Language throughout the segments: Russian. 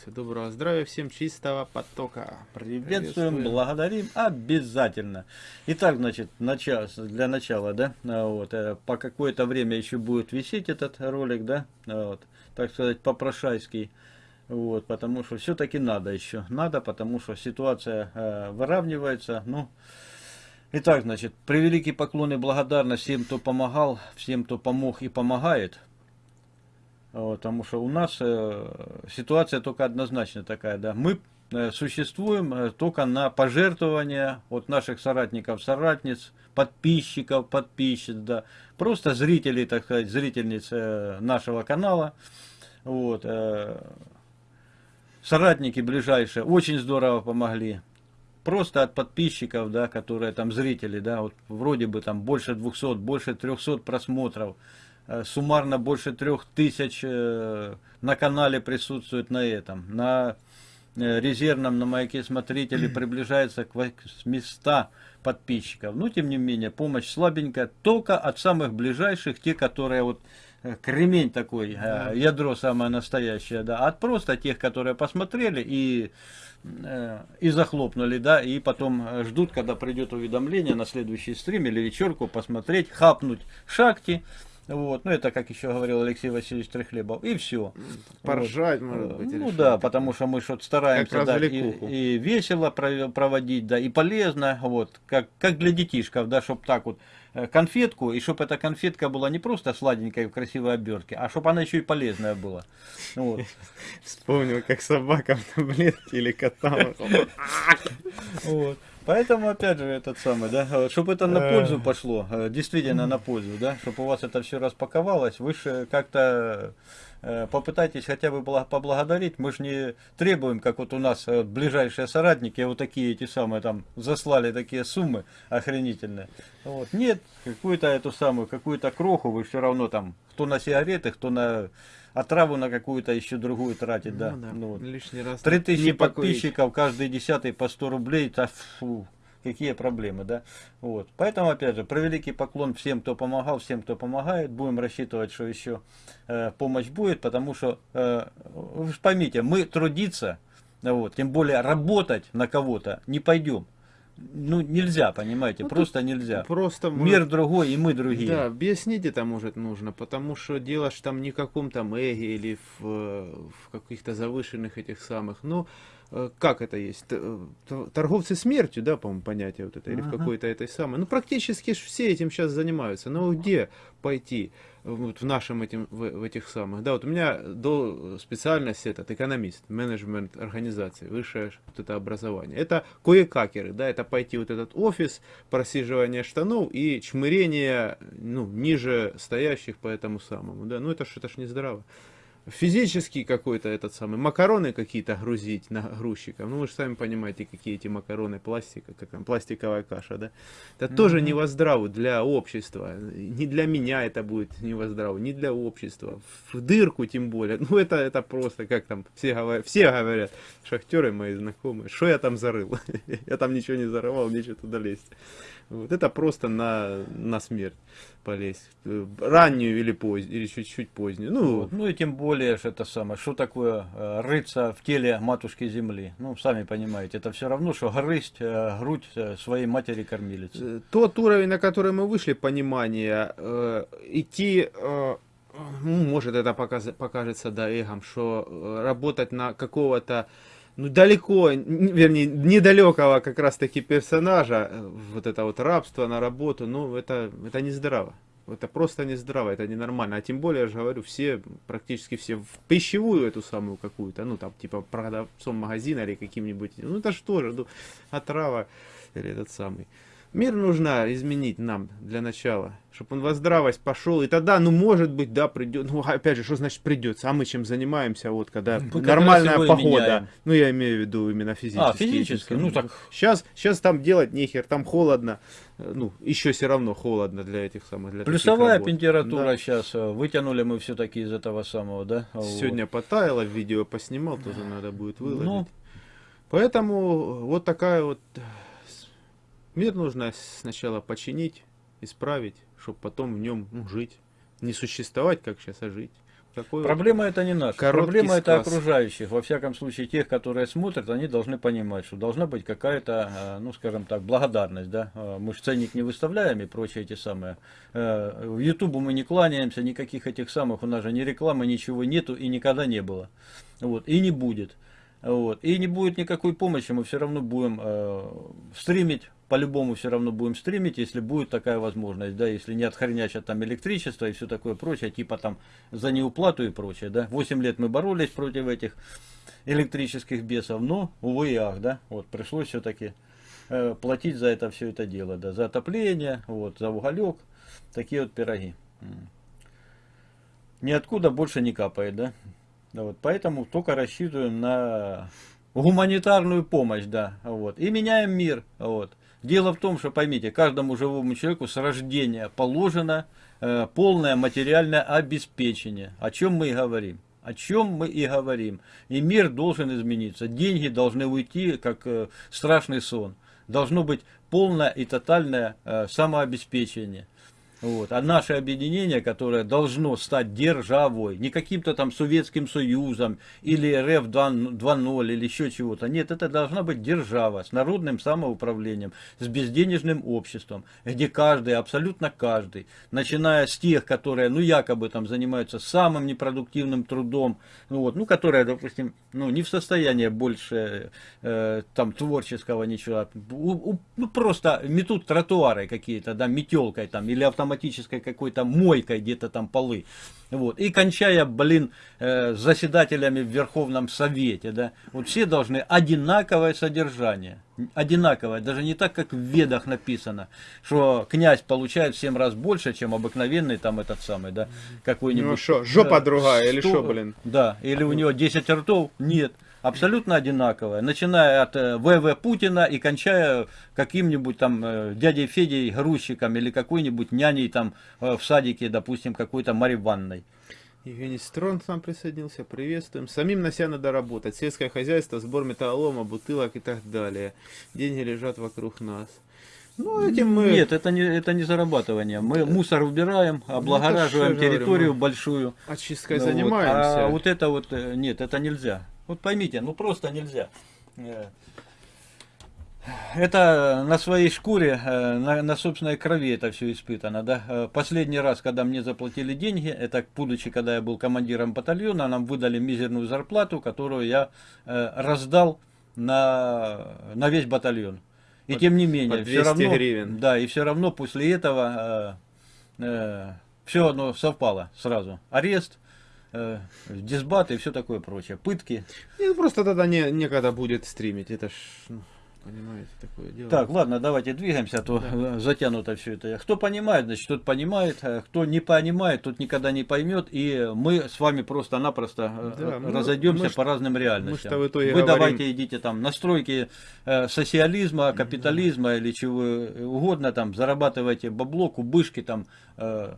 присоединился. Доброго здравия, всем чистого потока. Приветствуем, Приветствуем. благодарим обязательно. Итак, значит, начало, для начала, да, а, вот, э, по какое-то время еще будет висеть этот ролик, да, а, вот, так сказать, попрошайский. Вот, потому что все-таки надо еще. Надо, потому что ситуация э, выравнивается. Ну, итак, значит, превеликий поклон и благодарность всем, кто помогал, всем, кто помог и помогает. Потому что у нас э, ситуация только однозначно такая, да. Мы э, существуем э, только на пожертвования от наших соратников, соратниц, подписчиков, подписчиц, да. Просто зрителей, так сказать, зрительниц нашего канала. Вот, соратники ближайшие очень здорово помогли. Просто от подписчиков, да, которые там зрители, да, вот вроде бы там больше 200, больше 300 просмотров, суммарно больше 3000 э, на канале присутствует на этом, на э, резервном, на маяке смотрителей приближается к 800 подписчиков. Но тем не менее, помощь слабенькая, только от самых ближайших, те, которые вот Э, кремень такой, э, ядро самое настоящее, да, от просто тех, которые посмотрели и, э, и захлопнули, да, и потом ждут, когда придет уведомление на следующий стрим или вечерку посмотреть, хапнуть шахти, вот, ну это, как еще говорил Алексей Васильевич Трехлебов, и все. Поржать, вот. может быть. Ну да, потому что мы что-то стараемся да, и, и весело проводить, да, и полезно, вот, как, как для детишков, да, чтобы так вот Э, конфетку, и чтобы эта конфетка была не просто сладенькая в красивой обертке, а чтобы она еще и полезная была. Вот. Вспомнил, как собака в таблетке или котам. Вот. Поэтому, опять же, этот самый, да, чтобы это на пользу пошло, э, действительно на пользу, да, чтобы у вас это все распаковалось, вы же как-то Э, попытайтесь хотя бы поблагодарить. Мы же не требуем, как вот у нас э, ближайшие соратники, вот такие эти самые там заслали такие суммы охренительные. Вот. Нет, какую-то эту самую, какую-то кроху вы все равно там, кто на сигареты, кто на отраву на какую-то еще другую тратит, да. Ну, да. Ну, вот. Лишний раз. 3000 подписчиков, каждый десятый по 100 рублей, да, фу, какие проблемы, да. Вот. Поэтому, опять же, превеликий поклон всем, кто помогал, всем, кто помогает. Будем рассчитывать, что еще э, помощь будет, потому что, э, вы же поймите, мы трудиться, вот, тем более работать на кого-то не пойдем. Ну, нельзя, понимаете, ну, просто нельзя. Просто Мир другой, и мы другие. Да, объяснить это, может, нужно, потому что дело ж там не в каком-то эге или в, в каких-то завышенных этих самых, ну, Э, как это есть, э, торговцы смертью, да, по-моему, понятие вот это, или ага. в какой-то этой самой. Ну, практически все этим сейчас занимаются. Но где пойти вот в нашем этим, в, в этих самых, да, вот у меня до специальности этот экономист, менеджмент организации, высшее вот это образование. Это кое-какеры, да, это пойти вот этот офис, просиживание штанов и чмырение, ну, ниже стоящих по этому самому, да, ну, это ж, это ж не здраво физический какой-то этот самый, макароны какие-то грузить на грузчиков. Ну, вы же сами понимаете, какие эти макароны пластика, как там, пластиковая каша, да? Это mm -hmm. тоже не воздраво для общества. Не для меня это будет не воздраво, не для общества. В дырку тем более. Ну, это, это просто, как там, все говорят, все говорят, шахтеры мои знакомые, что я там зарыл? я там ничего не зарывал, нечего туда лезть. Вот это просто на, на смерть полезть. Раннюю или позднюю, или чуть-чуть позднюю. Ну, вот. ну и тем более, что это самое, что такое э, рыться в теле матушки земли. Ну, сами понимаете, это все равно, что грызть э, грудь э, своей матери кормилицы. Тот уровень, на который мы вышли, понимание, э, идти... Э, ну, может это показ, покажется да эгом, что работать на какого-то ну, далеко, вернее, недалекого как раз-таки персонажа, э, вот это вот рабство на работу, ну, это, это не здраво. Это просто не здраво, это ненормально. А тем более, я же говорю, все, практически все в пищевую эту самую какую-то, ну, там, типа, продавцом магазина или каким-нибудь, ну, это что же, ну, отрава или этот самый. Мир нужно изменить нам для начала, чтобы он во здравость пошел, и тогда, ну, может быть, да, придет, ну, опять же, что значит придется, а мы чем занимаемся, вот, когда мы нормальная погода, ну, я имею в виду именно физически. А, физически, ну, так. Сейчас, сейчас там делать нехер, там холодно, ну, еще все равно холодно для этих самых, для Плюсовая температура да. сейчас, э, вытянули мы все-таки из этого самого, да? Сегодня вот. потаяло, видео поснимал, тоже надо будет выложить. Ну. Поэтому вот такая вот Мир нужно сначала починить, исправить, чтобы потом в нем ну, жить. Не существовать, как сейчас, а жить. Такой Проблема это не наша. Проблема это сказ. окружающих. Во всяком случае, тех, которые смотрят, они должны понимать, что должна быть какая-то, э, ну скажем так, благодарность. Да? Э, Мы же ценник не выставляем и прочие эти самые. Э, В Ютубу мы не кланяемся, никаких этих самых, у нас же ни рекламы, ничего нету и никогда не было. Вот. И не будет. Вот. И не будет никакой помощи, мы все равно будем э, стримить, по-любому все равно будем стримить, если будет такая возможность, да, если не отхренячат там электричество и все такое прочее, типа там за неуплату и прочее, да. 8 лет мы боролись против этих электрических бесов, но, увы и ах, да, вот, пришлось все-таки э, платить за это все это дело, да, за отопление, вот, за уголек, такие вот пироги. Ниоткуда больше не капает, да. Да, вот, поэтому только рассчитываем на гуманитарную помощь, да, вот, и меняем мир, вот. Дело в том, что поймите, каждому живому человеку с рождения положено э, полное материальное обеспечение, о чем мы и говорим. О чем мы и говорим. И мир должен измениться. Деньги должны уйти, как э, страшный сон. Должно быть полное и тотальное э, самообеспечение. Вот. А наше объединение, которое должно стать державой, не каким-то там Советским Союзом или РФ 2.0 или еще чего-то. Нет, это должна быть держава с народным самоуправлением, с безденежным обществом, где каждый, абсолютно каждый, начиная с тех, которые, ну, якобы там занимаются самым непродуктивным трудом, ну, вот, ну, которые, допустим, ну, не в состоянии больше э, там творческого ничего, у- у- ну, просто метут тротуары какие-то, да, метелкой там, или автоматической какой-то мойкой где-то там полы. Вот. И кончая, блин, э, заседателями в Верховном Совете, да, вот все должны одинаковое содержание. Одинаковое, даже не так, как в ведах написано, что князь получает в 7 раз больше, чем обыкновенный там этот самый, да, какой-нибудь. Ну что, жопа Да, другая или сто- что, блин? Да, или у него 10 ртов? Нет. Абсолютно одинаковое. Начиная от э, ВВ Путина и кончая каким-нибудь там э, дядей Федей грузчиком или какой-нибудь няней там э, в садике, допустим, какой-то Марьи Ивановной. Евгений Строн к нам присоединился, приветствуем. Самим на себя надо работать. Сельское хозяйство, сбор металлолома, бутылок и так далее. Деньги лежат вокруг нас. Ну, этим мы... Нет, это не, это не зарабатывание. Мы мусор убираем, облагораживаем Ну, ж я говорю, территорию мы- большую. очисткой Ну вот, занимаемся. А вот это вот, э, нет, это нельзя. Вот поймите, ну просто нельзя. Э, Это на своей шкуре, э, на, на собственной крови это все испытано. Да? Э, Последний раз, когда мне заплатили деньги, это будучи, когда я был командиром батальона, нам выдали мизерную зарплату, которую я э, раздал на, на весь батальон. И По- тем не менее, 200 все равно, гривен. да, и все равно после этого все оно совпало сразу. Арест, э, дисбат и все такое прочее. Пытки. Нет, просто тогда не, некогда будет стримить. Это ж, ну, понимаете, такое дело. Так, ладно, давайте двигаемся, а то э, затянуто все это. Кто понимает, значит, тот понимает. а Кто не понимает, тот никогда не поймет. И мы с вами просто-напросто э, Да, мы- разойдемся мы ж- по разным реальностям. мы-то в итоге Вы говорим- давайте идите там настройки э, социализма, капитализма или чего угодно там, зарабатывайте бабло, кубышки там, э,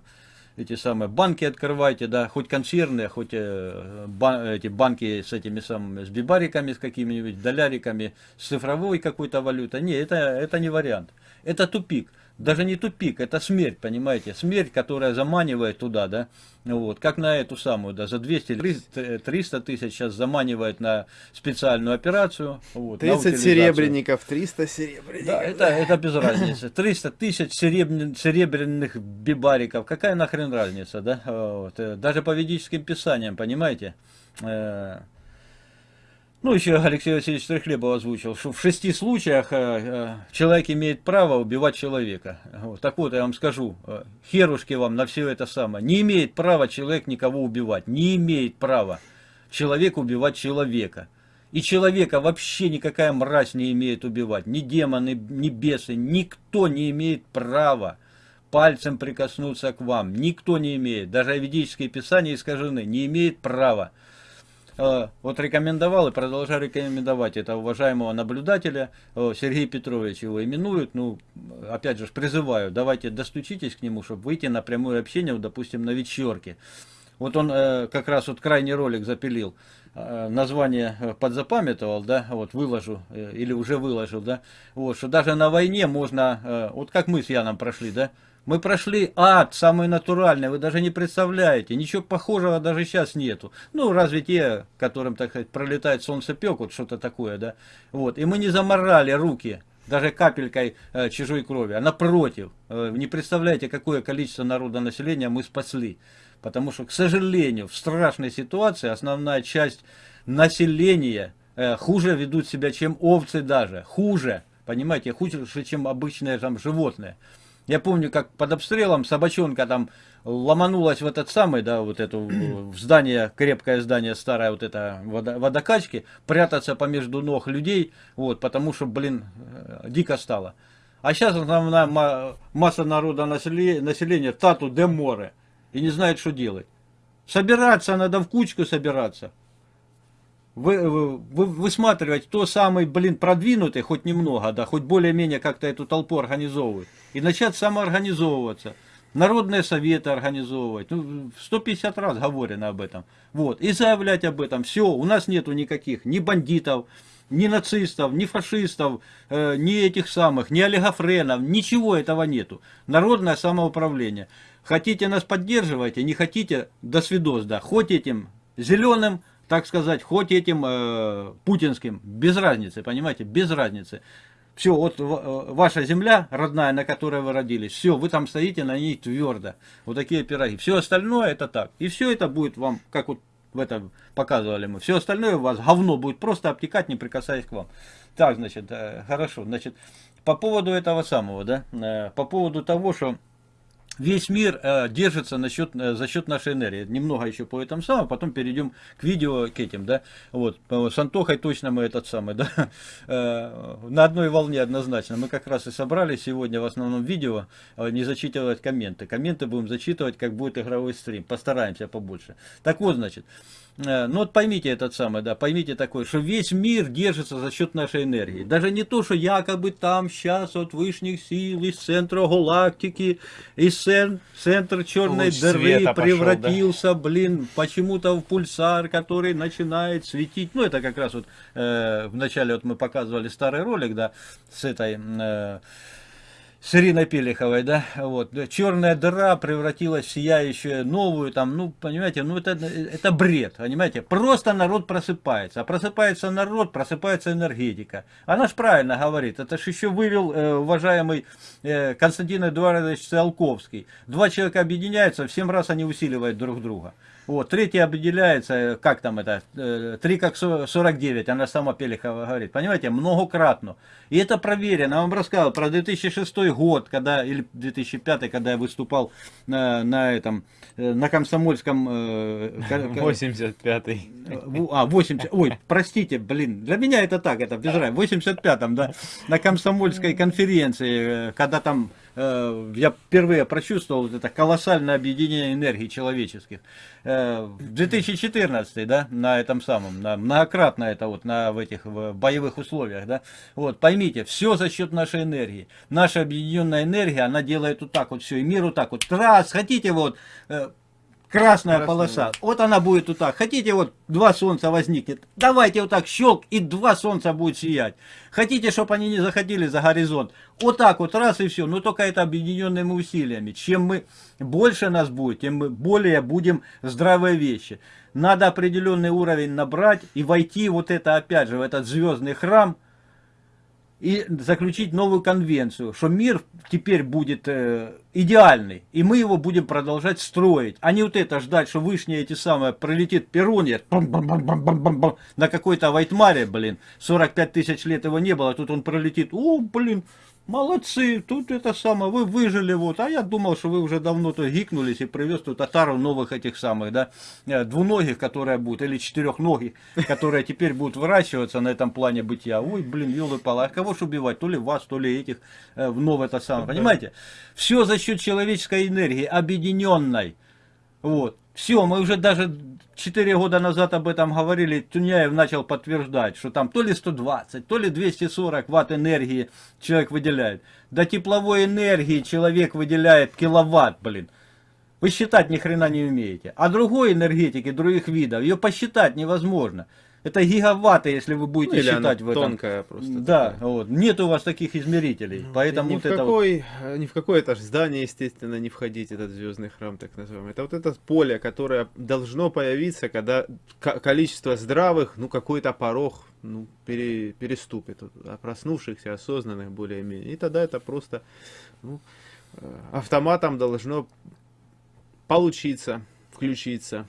эти самые банки открывайте, да, хоть консервные, хоть э, ба- эти банки с этими самыми, с бибариками, с какими-нибудь доляриками, с цифровой какой-то валютой. Не, это, это не вариант. Это тупик. Даже не тупик, это смерть, понимаете? Смерть, которая заманивает туда, да? Вот, как на эту самую, да, за 200 или 300 300 тысяч сейчас заманивает на специальную операцию. Вот, на 30 утилизацию. серебряников, 300 серебряников. Да, это, это без разницы. 300 тысяч серебрян- серебряных бибариков. Какая нахрен разница, да? Вот. э, Даже по ведическим писаниям, понимаете? Ну, еще Алексей Васильевич Трехлебов озвучил, что в шести случаях э, э, человек имеет право убивать человека. Вот. Так вот, я вам скажу, э, херушки вам на все это самое. Не имеет права человек никого убивать. Не имеет права человек убивать человека. И человека вообще никакая мразь не имеет убивать. Ни демоны, ни бесы, никто не имеет права пальцем прикоснуться к вам. Никто не имеет. Даже ведические писания искажены. Не имеет права. Э, Вот рекомендовал и продолжаю рекомендовать это уважаемого наблюдателя э, Сергей Петрович его именуют. Ну, опять же, призываю, давайте достучитесь к нему, чтобы выйти на прямое общение, вот, допустим, на вечерке. Вот он э, как раз вот крайний ролик запилил, название подзапамятовал, да, вот выложу, или уже выложил, да, вот, что даже на войне можно, вот как мы с Яном прошли, да, Мы прошли ад, самый натуральный, вы даже не представляете. Ничего похожего даже сейчас нету. Ну, разве те, которым, так сказать, пролетает солнце пек, вот что-то такое, да. Вот. И мы не заморали руки даже капелькой э, чужой крови. А напротив, э, не представляете, какое количество народа населения мы спасли. Потому что, к сожалению, в страшной ситуации основная часть населения э, хуже ведут себя, чем овцы даже. Хуже. Понимаете, хуже, чем обычные там животные. Я помню, как под обстрелом собачонка там ломанулась в этот самый, да, вот эту, в здание, крепкое здание, старое, вот это водо, водокачки, прятаться помежду ног людей, вот, потому что, блин, э, дико стало. А сейчас основная масса народа населения, тату де море, и не знает, что делать. Собираться надо в кучку собираться. Вы, вы, вы, высматривать то самый, блин, продвинутый, хоть немного, да, хоть более-менее как-то эту толпу организовывать. И начать самоорганизовываться. Народные советы организовывать. Ну, 150 раз говорено об этом. Вот. И заявлять об этом. Все, у нас нету никаких ни бандитов, ни нацистов, ни фашистов, э, ни этих самых, ни олигофренов. Ничего этого нету. Народное самоуправление. Хотите нас поддерживайте, не хотите, до свидос, да. Хоть этим зеленым, так сказать, хоть этим э, путинским, без разницы, понимаете, без разницы. Все, вот э, ваша земля родная, на которой вы родились, все, вы там стоите на ней твердо. Вот такие пироги. Все остальное это так. И все это будет вам, как вот в этом показывали мы. Все остальное у вас говно будет просто обтекать, не прикасаясь к вам. Так, значит, э, хорошо. Значит, по поводу этого самого, да, э, по поводу того, что весь мир э, держится на э, за счет нашей энергии. Немного еще по этому самому, потом перейдем к видео, к этим, да. Вот, с Антохой точно мы этот самый, да, э, на одной волне однозначно. Мы как раз и собрали сегодня в основном видео э, не зачитывать комменты. Комменты будем зачитывать, как будет игровой стрим. Постараемся побольше. Так вот, значит, ну вот поймите этот самый, да, поймите такой, что весь мир держится за счет нашей энергии. Даже не то, что якобы там сейчас от высших сил, из центра галактики, из цен, центр черной Луч дыры превратился, пошел, да? блин, почему-то в пульсар, который начинает светить. Ну это как раз вот э, в начале вот мы показывали старый ролик, да, с этой... Э, с Ириной Пелиховой, да, вот, черная дыра превратилась в сияющую новую, там, ну, понимаете, ну, это, это бред, понимаете, просто народ просыпается, а просыпается народ, просыпается энергетика. Она ж правильно говорит, это ж еще вывел э, уважаемый э, Константин Эдуардович Циолковский. Два человека объединяются, в семь раз они усиливают друг друга. Вот, третий определяется, как там это, 3 как 49, она сама Пелихова говорит, понимаете, многократно. И это проверено, я вам рассказал про 2006 год, когда, или 2005, когда я выступал на, на этом, э, на комсомольском... 85-й. Э, а, 80, ой, простите, блин, для меня это так, это без разницы, в 85-м, да, на комсомольской конференции, э, когда там Э, я впервые прочувствовал это колоссальное объединение энергии человеческих. Э, в 2014, да, на этом самом, на, многократно это вот, на в этих в боевых условиях, да, вот, поймите, все за счет нашей энергии. Наша объединенная энергия, она делает вот так вот все, и мир вот так вот, раз, хотите вот, э, красная Красная. полоса. Вот она будет вот так. Хотите, вот два солнца возникнет. Давайте вот так щелк, и два солнца будет сиять. Хотите, чтобы они не заходили за горизонт. Вот так вот, раз и все. Но только это объединенными усилиями. Чем мы больше нас будет, тем мы более будем здравые вещи. Надо определенный уровень набрать и войти вот это опять же в этот звездный храм и заключить новую конвенцию, что мир теперь будет э, идеальный, и мы его будем продолжать строить, а не вот это ждать, что вышние эти самые пролетит Перуньер на какой-то Вайтмаре, блин, 45 тысяч лет его не было, тут он пролетит, о, блин, Молодцы, тут это самое, вы выжили, вот, а я думал, что вы уже давно-то гикнулись и привез тут татаров новых этих самых, да, э, двуногих, которые будут, или четырехногих, которые теперь будут выращиваться на этом плане бытия. Ой, блин, елы пала, а кого ж убивать, то ли вас, то ли этих, э, вновь это самое, понимаете? Все за счет человеческой энергии, объединенной, вот. Все, мы уже даже 4 года назад об этом говорили, Туняев начал подтверждать, что там то ли 120, то ли 240 ватт энергии человек выделяет. До тепловой энергии человек выделяет киловатт, блин. Вы считать ни хрена не умеете. А другой энергетики, других видов, ее посчитать невозможно. Это гигаватты, если вы будете Ну, или считать она в этом. тонкая просто. Да, такая. вот. Нет у вас таких измерителей. поэтому ни, вот в это вот- какой, э, ни в какое это ж здание, естественно, не входить, этот звездный храм, так называемый. Это вот это поле, которое должно появиться, когда ко- количество здравых, ну, какой-то порог ну, пере- переступит. А проснувшихся, осознанных более-менее. И тогда это просто ну, э, автоматом должно получиться, включиться.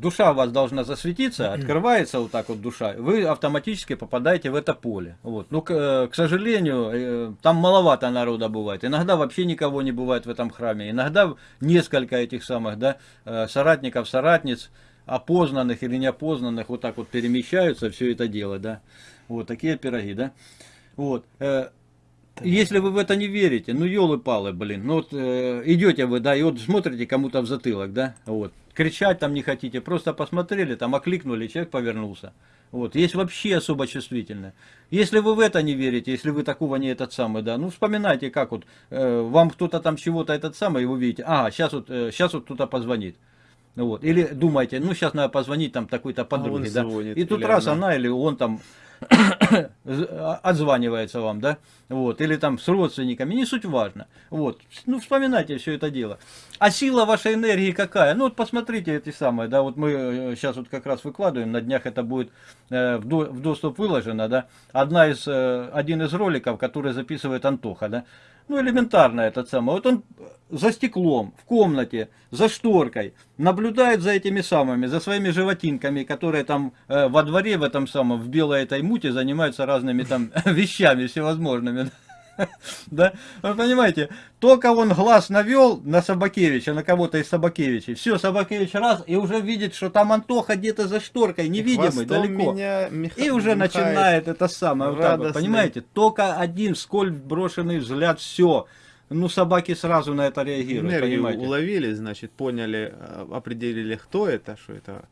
Душа у вас должна засветиться, открывается вот так вот душа, вы автоматически попадаете в это поле. Вот. Ну, к, э, к сожалению, э, там маловато народа бывает. Иногда вообще никого не бывает в этом храме. Иногда несколько этих самых да, э, соратников, соратниц, опознанных или неопознанных, вот так вот перемещаются, все это дело, да. Вот такие пироги, да. Вот. Если вы в это не верите, ну елы-палы, блин, ну вот э, идете вы, да, и вот смотрите кому-то в затылок, да, вот, кричать там не хотите, просто посмотрели, там окликнули, человек повернулся. Вот, есть вообще особо чувствительное. Если вы в это не верите, если вы такого не этот самый, да, ну вспоминайте, как вот, э, вам кто-то там чего-то этот самый, и вы видите, а, сейчас вот, э, сейчас вот кто-то позвонит. Вот. Или думаете, ну сейчас надо позвонить там такой-то подруге, да. А звонит, И тут раз она. она или он там отзванивается вам, да, вот, или там с родственниками, не суть важно, вот, ну, вспоминайте все это дело. А сила вашей энергии какая? Ну, вот посмотрите эти самые, да, вот мы сейчас вот как раз выкладываем, на днях это будет э, в, до- в доступ выложено, да, одна из, э, один из роликов, который записывает Антоха, да, ну, элементарно этот самый. Вот он за стеклом, в комнате, за шторкой, наблюдает за этими самыми, за своими животинками, которые там э, во дворе в этом самом, в белой этой муте занимаются разными там вещами всевозможными. Да, вы понимаете, только он глаз навел на Собакевича, на кого-то из Собакевичей, все, Собакевич раз, и уже видит, что там Антоха где-то за шторкой, невидимый, далеко. меня Миха- И уже начинает это самое, вот так вот, понимаете? Только один сколь брошенный взгляд, все. Ну, собаки сразу на это реагируют, Энергию понимаете? уловили, значит, поняли, э, определили, кто это, что это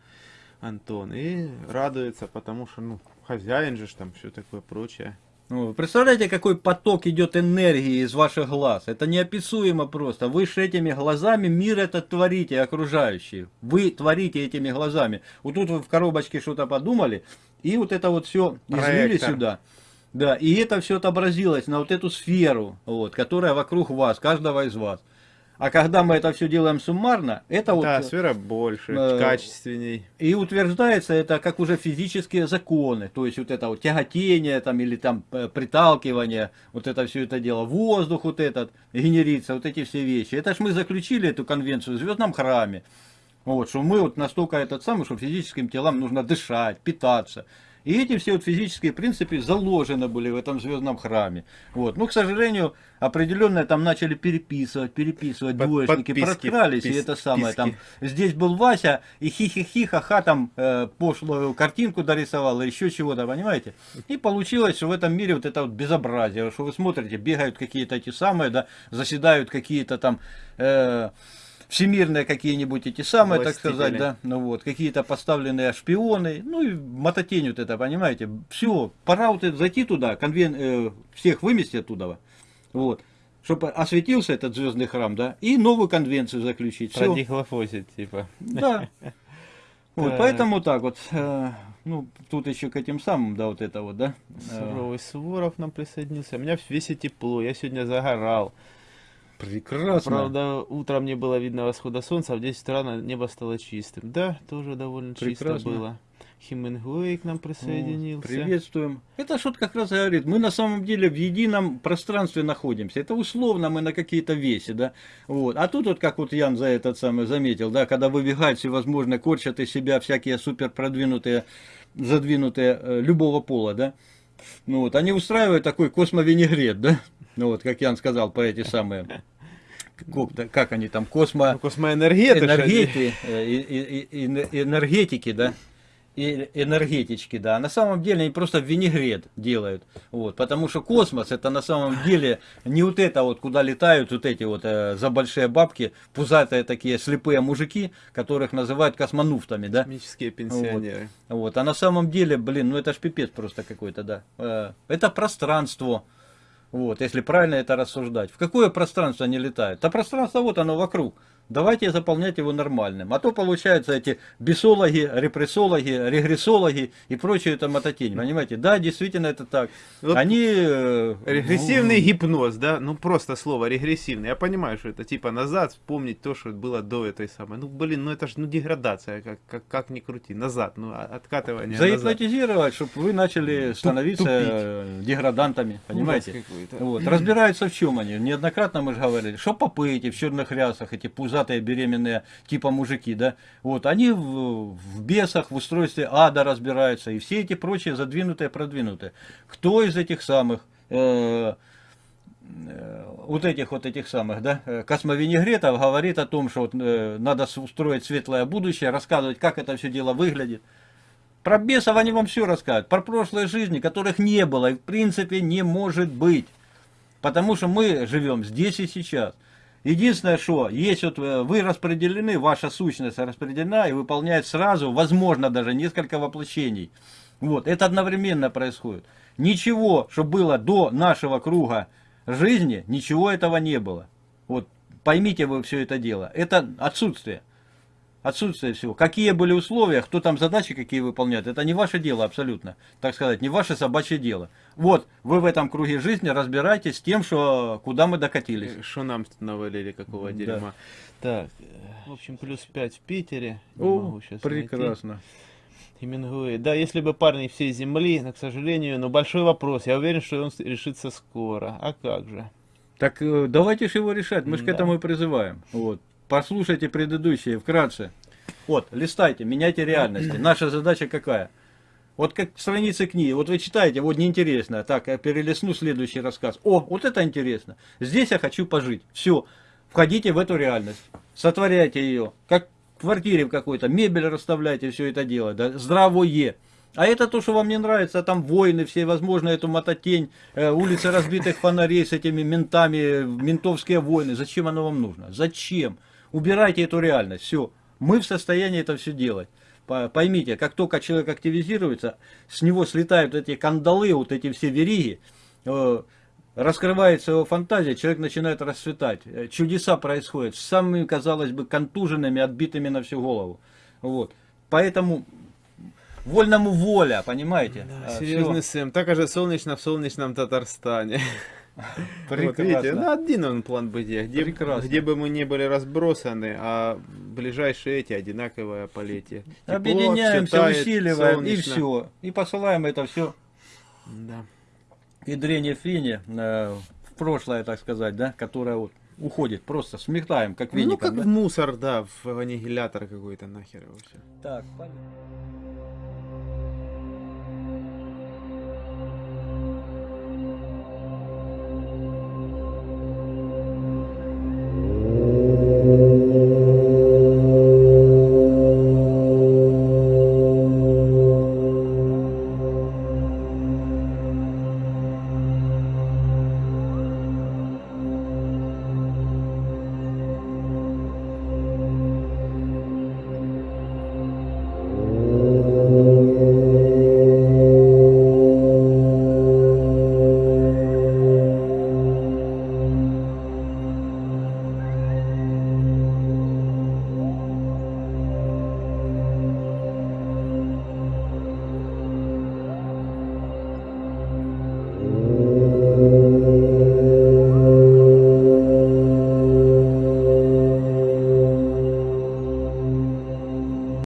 Антон, и радуется, потому что, ну, хозяин же там, все такое прочее. Вы представляете, какой поток идет энергии из ваших глаз? Это неописуемо просто. Вы с этими глазами мир этот творите, окружающий. Вы творите этими глазами. Вот тут вы в коробочке что-то подумали, и вот это вот все излили Проектор. сюда. Да, и это все отобразилось на вот эту сферу, вот, которая вокруг вас, каждого из вас. А когда мы это все делаем суммарно, это вот... да, сфера больше, э, качественней. И утверждается это как уже физические законы, то есть вот это вот тяготение там или там э, приталкивание, вот это все это дело, воздух вот этот генерится, вот эти все вещи. Это ж мы заключили эту конвенцию в Звездном храме. Вот, что мы вот настолько этот самый, что физическим телам нужно дышать, питаться. И эти все вот физические принципы заложены были в этом звездном храме. Вот. Ну, к сожалению, определенно там начали переписывать, переписывать Под- двоечники, подписки, проткрались, и пис- это самое там. писки. Здесь был Вася, и хи-хи-хи, ха-ха, там э, пошлую картинку дорисовал, еще чего-то, понимаете? И получилось, что в этом мире вот это вот безобразие, что вы смотрите, бегают какие-то эти самые, да, заседают какие-то там... э, всемирные какие-нибудь эти самые, так сказать, да, ну вот, какие-то поставленные шпионы, ну и мототень вот это, понимаете, все, пора вот это зайти туда, конвен, э, всех вымести оттуда, вот, чтобы осветился этот звездный храм, да, и новую конвенцию заключить, Продихлофосить, типа. да. Вот, поэтому так вот, э, ну, тут еще к этим самым, да, вот это вот, да. э, Суровый Суворов нам присоединился. У меня в весе тепло, я сегодня загорал. Прекрасно. Правда, утром не было видно восхода солнца, а в 10 утра небо стало чистым. Да, тоже довольно чисто Прекрасно. было. Хемингуэй к нам присоединился. Приветствуем. Это что как раз говорит, мы на самом деле в едином пространстве находимся. Это условно мы на какие-то весе, да. Вот. А тут вот, как вот Ян за этот самый заметил, да, когда выбегают всевозможные, корчат из себя всякие супер продвинутые, задвинутые э, любого пола, да. Ну вот, они устраивают такой космовинегрет, да. Ну вот, как Ян сказал, по эти самые, как, как они там, космо... Ну, они. энергети, энергетики, да, и энергетички, да, на самом деле они просто винегрет делают, вот, потому что космос это на самом деле не вот это вот, куда летают вот эти вот э, за большие бабки, пузатые такие слепые мужики, которых называют космонавтами, да, Космические пенсионеры. вот, а на самом деле, блин, ну это ж пипец просто какой-то, да, Э, это пространство, вот, если правильно это рассуждать. В какое пространство они летают? Да пространство вот оно вокруг. Давайте заполнять его нормальным. А то получаются эти бесологи, репрессологи, регрессологи и прочие это мототень. Понимаете? Да, действительно это так. Вот Они... э, Регрессивный гипноз, да, ну просто слово регрессивный. Я понимаю, что это типа назад вспомнить то, что было до этой самой. Ну блин, ну это же ну деградация, как, как, как ни крути, назад, ну а- откатывание назад. Загипнотизировать, чтобы вы начали становиться э, деградантами, понимаете? Вот. Разбираются в чем они. Неоднократно мы же говорили, что попы эти в черных рясах, эти пузатые беременные типа мужики, да, вот, они в, в бесах, в устройстве ада разбираются, и все эти прочие задвинутые, продвинутые. Кто из этих самых э, э, вот этих вот этих самых, да, э, космовинегретов говорит о том, что вот, э, надо устроить светлое будущее, рассказывать, как это все дело выглядит. Про бесов они вам все расскажут, про прошлые жизни, которых не было и в принципе не может быть. Потому что мы живем здесь и сейчас. Единственное, что есть вот э, вы распределены, ваша сущность распределена и выполняет сразу, возможно, даже несколько воплощений. Вот, это одновременно происходит. Ничего, что было до нашего круга жизни, ничего этого не было. Вот, поймите вы все это дело. Это отсутствие. Отсутствие всего. Какие были условия, кто там задачи какие выполняет, это не ваше дело абсолютно. Так сказать, не ваше собачье дело. Вот, вы в этом круге жизни разбирайтесь с тем, что куда мы докатились. Э, Что нам навалили, какого Да. дерьма. Так, э, в общем, плюс 5 в Питере. Не О, могу щас найти. прекрасно. Хемингуэй. Да, если бы парни всей земли, но, к сожалению, но большой вопрос. Я уверен, что он решится скоро. А как же? Так э, давайте же его решать, мы же к Да. этому и призываем. Вот. Послушайте предыдущие вкратце. Вот, листайте, меняйте реальности. Наша задача какая? Вот как страницы книги, вот вы читаете, вот неинтересно, так, я перелистну следующий рассказ. О, вот это интересно. Здесь я хочу пожить. Все, входите в эту реальность, сотворяйте ее, как в квартире в какой-то, мебель расставляйте, все это дело, да, здравое. А это то, что вам не нравится, а там войны, все возможные, эту мототень, э, улицы разбитых фонарей с этими ментами, ментовские войны. Зачем оно вам нужно? Зачем? Убирайте эту реальность, все. Мы в состоянии это все делать. По- Поймите, как только человек активизируется, с него слетают эти кандалы, вот эти все вериги, э, раскрывается его фантазия, человек начинает расцветать. Э, Чудеса происходят с самыми, казалось бы, контуженными, отбитыми на всю голову. Вот. Поэтому вольному воля, понимаете? Да, А, серьезный. Сэм. Так же солнечно в солнечном Татарстане. Вот видите, ну один он план бытия, где, Прекрасно. где бы мы не были разбросаны, а ближайшие эти одинаковое полетие. Тепло, Объединяемся, всё тает, усиливаем и солнечно. все. И посылаем это все Да. и дрение фине э, в прошлое, так сказать, да, которое вот уходит, просто сметаем, как Ну, веником. как да. в мусор, да, в аннигилятор какой-то нахер всё. Так, понятно.